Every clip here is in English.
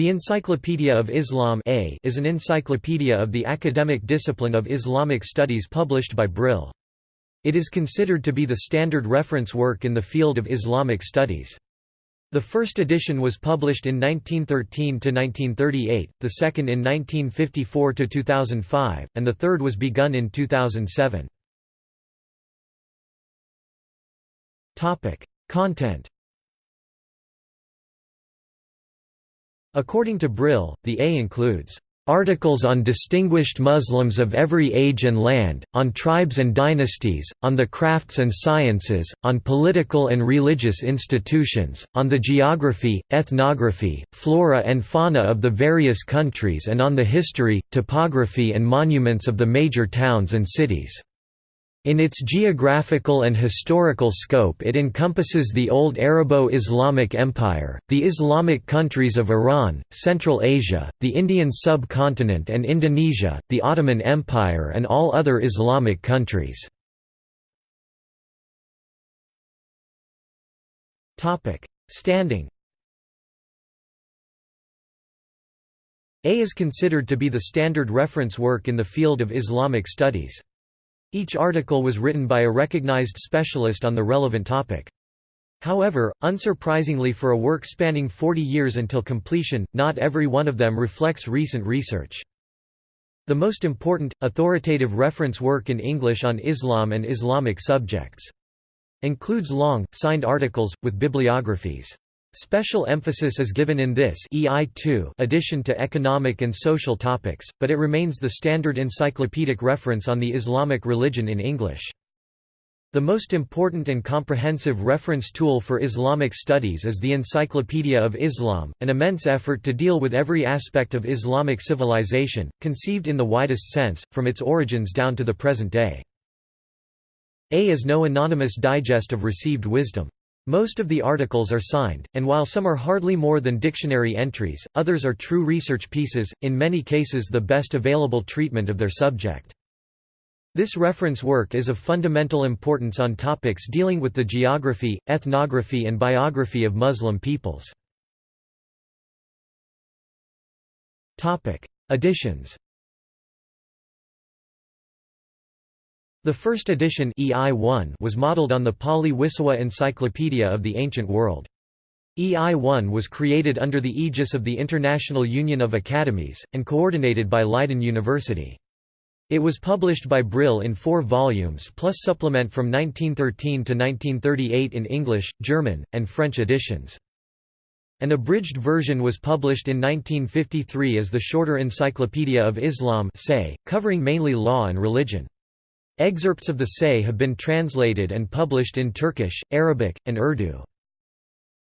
The Encyclopedia of Islam A is an encyclopedia of the academic discipline of Islamic studies published by Brill. It is considered to be the standard reference work in the field of Islamic studies. The first edition was published in 1913 to 1938, the second in 1954 to 2005, and the third was begun in 2007. Content According to Brill, the A includes articles on distinguished Muslims of every age and land, on tribes and dynasties, on the crafts and sciences, on political and religious institutions, on the geography, ethnography, flora and fauna of the various countries and on the history, topography and monuments of the major towns and cities. In its geographical and historical scope it encompasses the old Arabo-Islamic Empire, the Islamic countries of Iran, Central Asia, the Indian subcontinent and Indonesia, the Ottoman Empire and all other Islamic countries. Standing A is considered to be the standard reference work in the field of Islamic studies. Each article was written by a recognized specialist on the relevant topic. However, unsurprisingly for a work spanning 40 years until completion, not every one of them reflects recent research. The most important, authoritative reference work in English on Islam and Islamic subjects. Includes long, signed articles, with bibliographies. Special emphasis is given in this EI2 edition to economic and social topics, but it remains the standard encyclopedic reference on the Islamic religion in English. The most important and comprehensive reference tool for Islamic studies is the Encyclopedia of Islam, an immense effort to deal with every aspect of Islamic civilization, conceived in the widest sense, from its origins down to the present day. A is no anonymous digest of received wisdom. Most of the articles are signed, and while some are hardly more than dictionary entries, others are true research pieces, in many cases the best available treatment of their subject. This reference work is of fundamental importance on topics dealing with the geography, ethnography and biography of Muslim peoples. Editions The first edition EI1 was modeled on the Pauly Wissowa Encyclopedia of the Ancient World. EI1 was created under the aegis of the International Union of Academies, and coordinated by Leiden University. It was published by Brill in four volumes plus supplement from 1913 to 1938 in English, German, and French editions. An abridged version was published in 1953 as the shorter Encyclopedia of Islam say, covering mainly law and religion. Excerpts of the Say have been translated and published in Turkish, Arabic, and Urdu.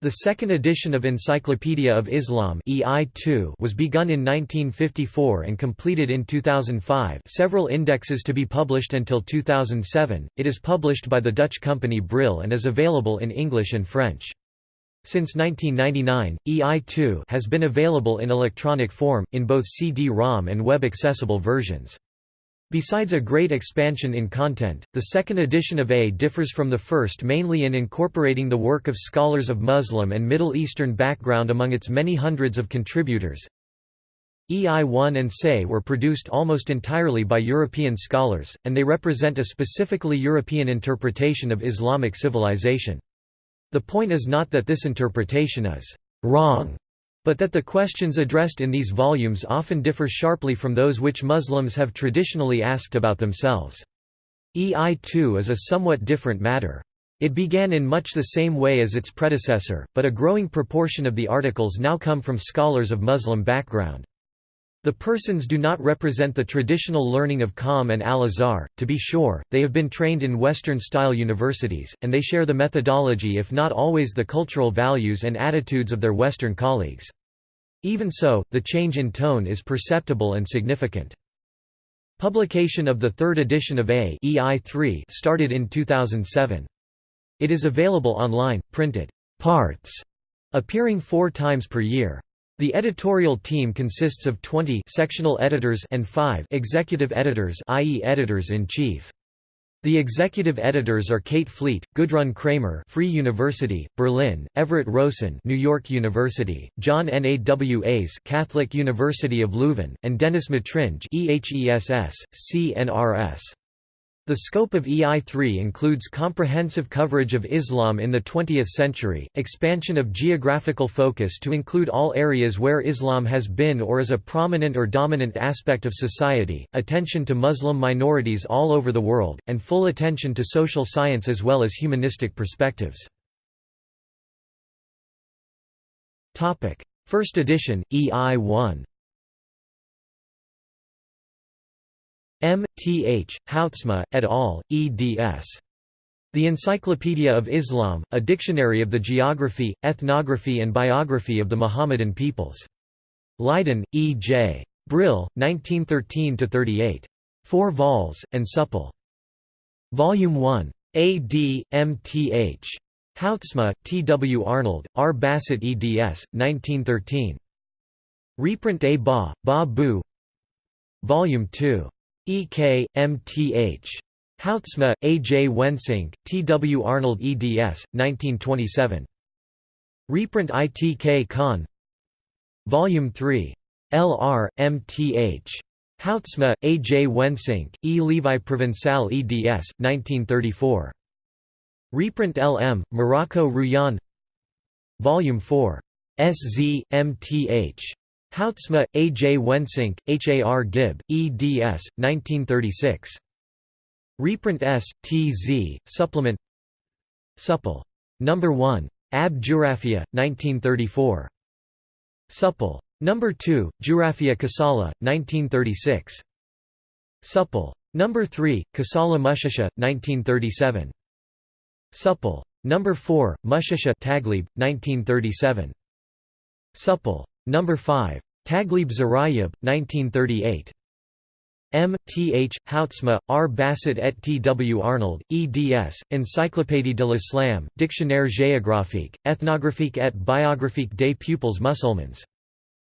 The second edition of Encyclopedia of Islam EI2 was begun in 1954 and completed in 2005 several indexes to be published until 2007. It is published by the Dutch company Brill and is available in English and French. Since 1999, EI2 has been available in electronic form, in both CD-ROM and web-accessible versions. Besides a great expansion in content, the second edition of A differs from the first mainly in incorporating the work of scholars of Muslim and Middle Eastern background among its many hundreds of contributors. EI1 and SE were produced almost entirely by European scholars, and they represent a specifically European interpretation of Islamic civilization. The point is not that this interpretation is wrong, but that the questions addressed in these volumes often differ sharply from those which Muslims have traditionally asked about themselves. EI2 is a somewhat different matter. It began in much the same way as its predecessor, but a growing proportion of the articles now come from scholars of Muslim background. The persons do not represent the traditional learning of Qom and Al-Azhar, to be sure, they have been trained in Western-style universities, and they share the methodology if not always the cultural values and attitudes of their Western colleagues. Even so, the change in tone is perceptible and significant. Publication of the third edition of A EI3 started in 2007. It is available online, printed parts, appearing four times per year. The editorial team consists of 20 sectional editors and 5 executive editors i.e. editors-in-chief. The executive editors are Kate Fleet, Gudrun Kramer, Free University, Berlin; Everett Rowson, New York University; John Nawas, Catholic University of Leuven, and Denis Matringe, EHESS, CNRS. The scope of EI3 includes comprehensive coverage of Islam in the 20th century, expansion of geographical focus to include all areas where Islam has been or is a prominent or dominant aspect of society, attention to Muslim minorities all over the world, and full attention to social science as well as humanistic perspectives. First edition, EI1 M. T. H. Houtsma, et al., eds. The Encyclopedia of Islam, a dictionary of the geography, ethnography and biography of the Mohammedan peoples. Leiden, E. J. Brill, 1913–38. 4 vols, and supple. Volume 1. A. D. M. T. H. Houtsma, T. W. Arnold, R. Basset eds. 1913. Reprint A. Ba, Ba Bu Volume 2. E.K., M.T.H. Houtsma, A. J. Wensinck, T. W. Arnold eds. 1927. Reprint I. T. K. Khan Volume 3. L.R., M.T.H. Houtsma, A. J. Wensinck, E. Levi Provençal eds. 1934. Reprint L.M., Morocco Rouyan Volume 4. S.Z., M.T.H. Houtsma, A. J. Wensinck, H. A. R. Gibb, eds. 1936. Reprint S. T. Z. Supplement Supple. No. 1. Ab Jurafia, 1934. Supple. No. 2, Jurafia Kasala, 1936. Supple. No. 3, Kasala Mushasha, 1937. Supple. No. 4, Mushasha Taglib, 1937. Supple. Number 5. Taglib Zarayab, 1938. M. T. H. Houtsma, R. Basset et T. W. Arnold, eds. Encyclopédie de l'Islam, Dictionnaire géographique, ethnographique et biographique des peuples musulmans.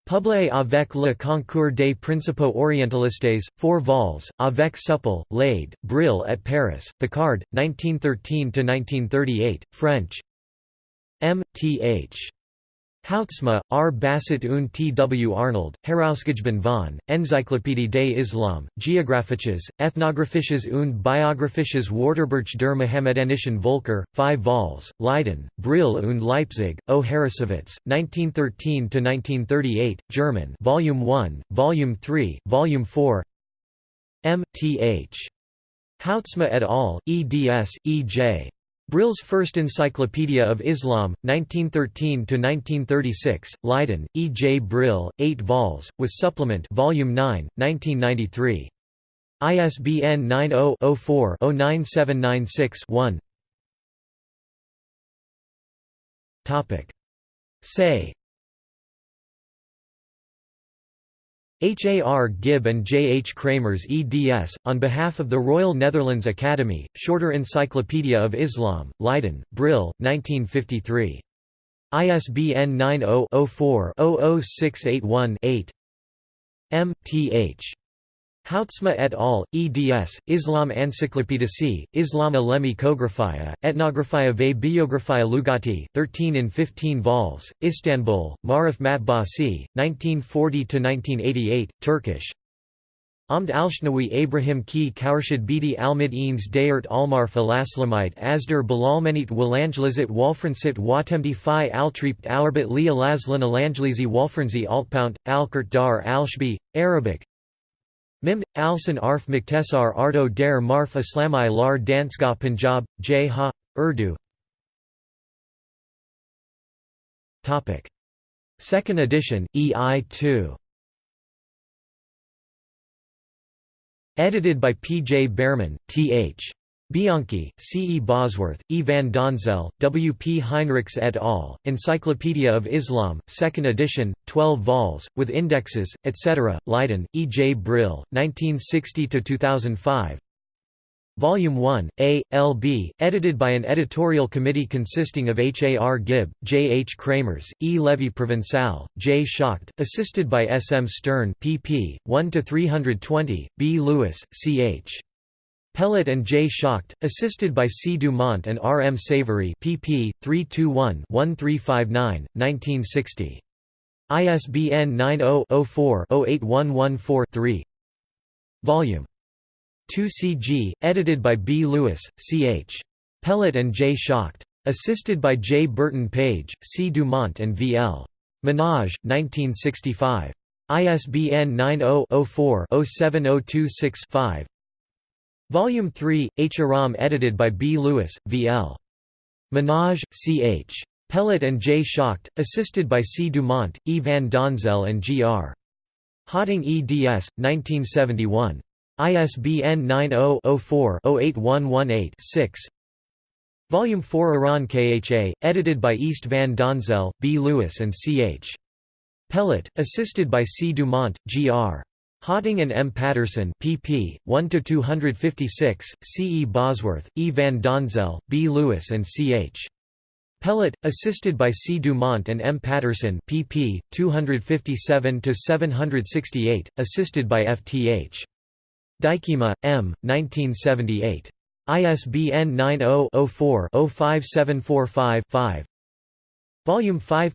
Publié avec le concours des principaux orientalistes, 4 vols, avec Supple, Lade, Brill at Paris, Picard, 1913–1938, French M. T. H. Houtsma, R. Basset und T. W. Arnold, Herausgegeben von, Enzyklopädie des Islam, Geographisches, Ethnographisches und Biographisches Wörterbuch der Mohammedanischen Völker, 5 vols, Leiden, Brill und Leipzig, O. Harrassowitz, 1913–1938, German Volume 1, Volume 3, Volume 4 M. T. H. Houtsma et al., eds. E. J. Brill's First Encyclopedia of Islam, 1913–1936, Leiden, E. J. Brill, 8 vols, with supplement Volume 9, 1993. ISBN 90-04-09796-1 Say H. A. R. Gibb and J. H. Kramers eds, on behalf of the Royal Netherlands Academy, Shorter Encyclopedia of Islam, Leiden, Brill, 1953. ISBN 90-04-00681-8 M. T. H. Houtsma et al., eds, Islam Encyclopédici, Islam Alemi Kographia, Etnographia ve Biographia Lugati, 13 in 15 vols, Istanbul, Marif Matbasi, 1940–1988, Turkish Amd Alshnawi Abraham ki Kaurshid Bidi Almid Eanes Dayert Almarf Alaslamite Asder Balalmanit Walanglizit Walfransit Watemdi Fi Altript Alarbit Li Alaslan Alanglizi Walfranzi Altpount, Alkert Dar Alshbi, Arabic Mim, Alsan Arf Muktesar Arto Der Marf Islami Lar Danska Punjab, J. Ha, Urdu Second edition, EI 2 Edited by P. J. Bearman, T. Bianquis, C. E. Bosworth, E. van Donzel, W. P. Heinrichs et al., Encyclopedia of Islam, 2nd edition, 12 vols, with indexes, etc., Leiden, E. J. Brill, 1960–2005 Volume 1, A, L. B., edited by an editorial committee consisting of H. A. R. Gibb, J. H. Kramers, E. Levy Provençal, J. Schacht, assisted by S. M. Stern pp. 1–320, B. Lewis, C. H. Pellat and J. Schacht, assisted by C. Dumont and R. M. Savory pp. 321-1359, ISBN 90-04-08114-3 Volume 2 CG, edited by B. Lewis, C. H. Pellat and J. Schacht. Assisted by J. Burton Page, C. Dumont and V. L. Menage, 1965. ISBN 90-04-07026-5 Volume 3, H. Aram edited by B. Lewis, V. L. Menage, C. H. Pellat and J. Schacht, assisted by C. Dumont, E. van Donzel and G. R. Hawting eds. 1971. ISBN 90-04-08118-6 Volume 4 Iran KHA, edited by East van Donzel, B. Lewis and C. H. Pellat, assisted by C. Dumont, G. R. Hawting and M. Patterson pp. 1–256, C. E. Bosworth, E. van Donzel, B. Lewis and C. H. Pellat, assisted by C. Dumont and M. Patterson pp. 257–768, assisted by F. T. H. Dijkema, M. 1978. ISBN 90-04-05745-5 5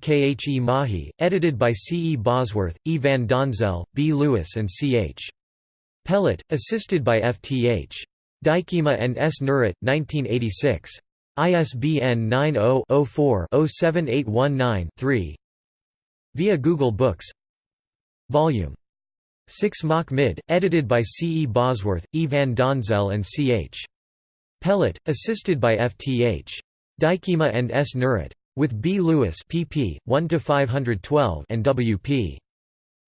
K. H. E. Mahi, edited by C. E. Bosworth, E. van Donzel, B. Lewis and C. H. Pellat, assisted by F. T. H. Dijkema and S. Nurit, 1986. ISBN 90-04-07819-3 Via Google Books Volume 6 Mach Mid, edited by C. E. Bosworth, E. van Donzel and C. H. Pellat, assisted by F. T. H. Dijkema and S. Nurit. With B. Lewis pp. 1 to 512 and W. P.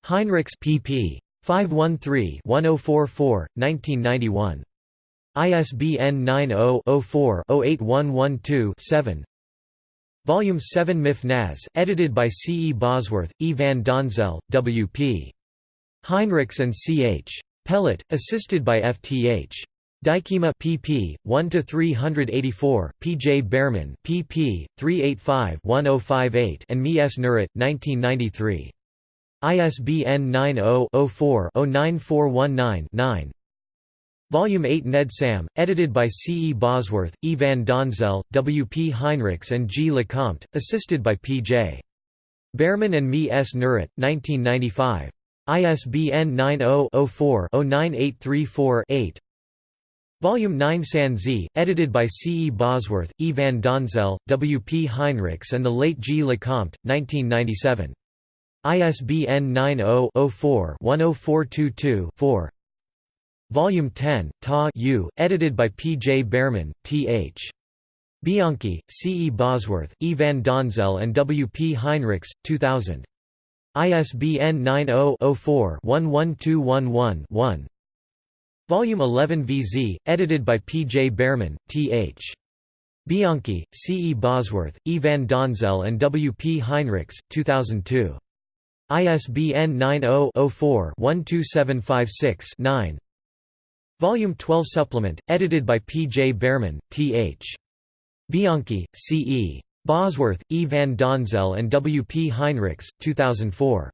Heinrichs pp. 513-1044, 1991. ISBN 90-04-08112-7 Volume 7 Mif Naz, edited by C. E. Bosworth, E. van Donzel, W. P. Heinrichs and C. H. Pellat, assisted by F. T. H. Dijkema pp. 1 to 384, P. J. Bearman pp. 385-1058 and Me S. Nurit, 1993. ISBN 90-04-09419-9 Volume 8 Ned Sam, edited by C. E. Bosworth, E. van Donzel, W. P. Heinrichs and G. Lecomte, assisted by P. J. Bearman and Me S. Nurit, 1995. ISBN 90-04-09834-8 Volume 9 San Z, edited by C. E. Bosworth, E. van Donzel, W. P. Heinrichs and the late G. Lecomte, 1997. ISBN 90-04-10422-4 Volume 10, Ta U, edited by P. J. Bearman, T. H. Bianquis, C. E. Bosworth, E. van Donzel and W. P. Heinrichs, 2000. ISBN 90-04-11211-1 Volume 11 VZ, edited by P. J. Bearman, T. H. Bianquis, C. E. Bosworth, E. van Donzel and W. P. Heinrichs, 2002. ISBN 90-04-12756-9 Volume 12 Supplement, edited by P. J. Bearman, T. H. Bianquis, C. E. Bosworth, E. van Donzel and W. P. Heinrichs, 2004.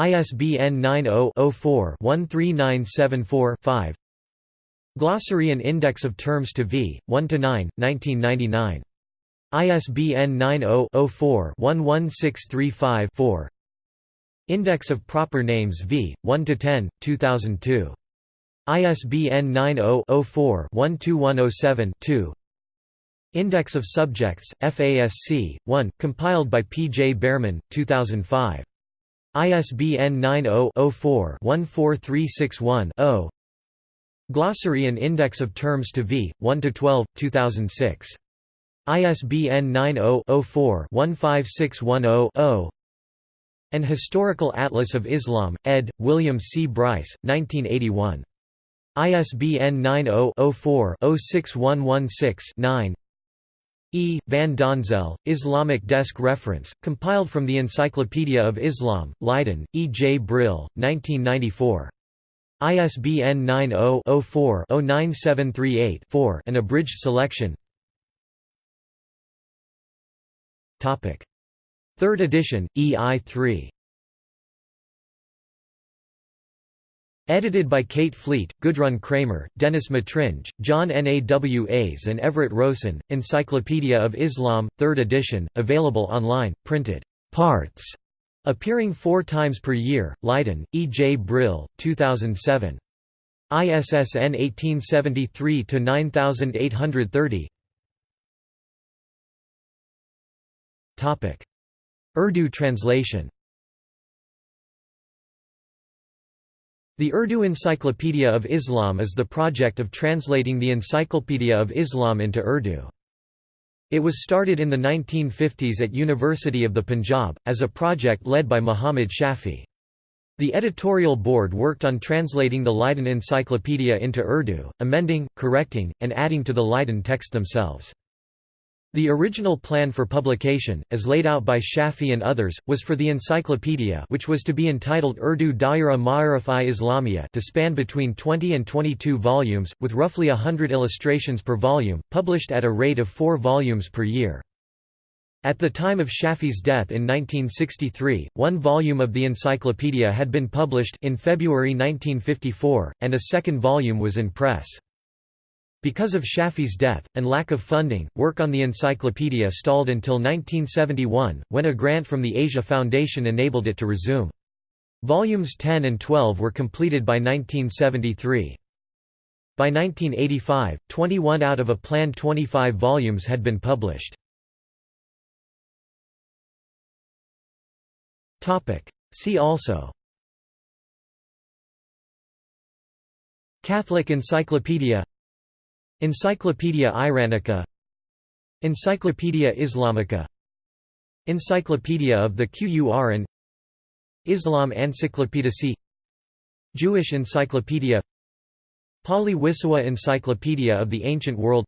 ISBN 90-04-13974-5 Glossary and Index of Terms to v. 1–9, 1999. ISBN 90-04-11635-4 Index of Proper Names v. 1–10, 2002. ISBN 90-04-12107-2 Index of Subjects, FASC, 1, compiled by P. J. Bearman, 2005. ISBN 90-04-14361-0 Glossary and Index of Terms to v. 1–12, 2006. ISBN 90-04-15610-0 An Historical Atlas of Islam, ed. William C. Brice, 1981. ISBN 90-04-06116-9 E. Van Donzel, Islamic Desk Reference, compiled from the Encyclopedia of Islam, Leiden, E. J. Brill, 1994. ISBN 90-04-09738-4 An abridged selection Third edition, EI3 Edited by Kate Fleet, Gudrun Kramer, Denis Matringe, John Nawas and Everett Rowson, Encyclopedia of Islam, 3rd edition, available online, printed parts, appearing four times per year, Leiden, E. J. Brill, 2007. ISSN 1873-9830 Urdu translation The Urdu Encyclopedia of Islam is the project of translating the Encyclopedia of Islam into Urdu. It was started in the 1950s at University of the Punjab, as a project led by Muhammad Shafi. The editorial board worked on translating the Leiden Encyclopedia into Urdu, amending, correcting, and adding to the Leiden text themselves. The original plan for publication, as laid out by Shafi and others, was for the encyclopedia which was to be entitled Urdu Daira Ma'arif-i to span between 20 and 22 volumes, with roughly a hundred illustrations per volume, published at a rate of four volumes per year. At the time of Shafi's death in 1963, one volume of the encyclopedia had been published in February 1954, and a second volume was in press. Because of Shafi's death, and lack of funding, work on the encyclopedia stalled until 1971, when a grant from the Asia Foundation enabled it to resume. Volumes 10 and 12 were completed by 1973. By 1985, 21 out of a planned 25 volumes had been published. See also Catholic Encyclopedia Encyclopaedia Iranica. Encyclopaedia Islamica. Encyclopedia of the Qur'an. Islam Encyclopedici Jewish Encyclopedia. Pauly Wissowa Encyclopedia of the Ancient World.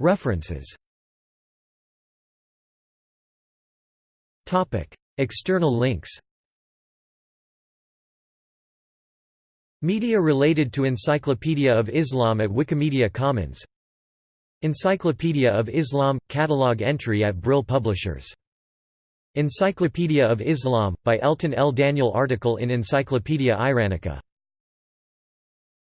References. External links Media related to Encyclopedia of Islam at Wikimedia Commons Encyclopedia of Islam – Catalog entry at Brill Publishers. Encyclopedia of Islam, by Elton L. Daniel article in Encyclopaedia Iranica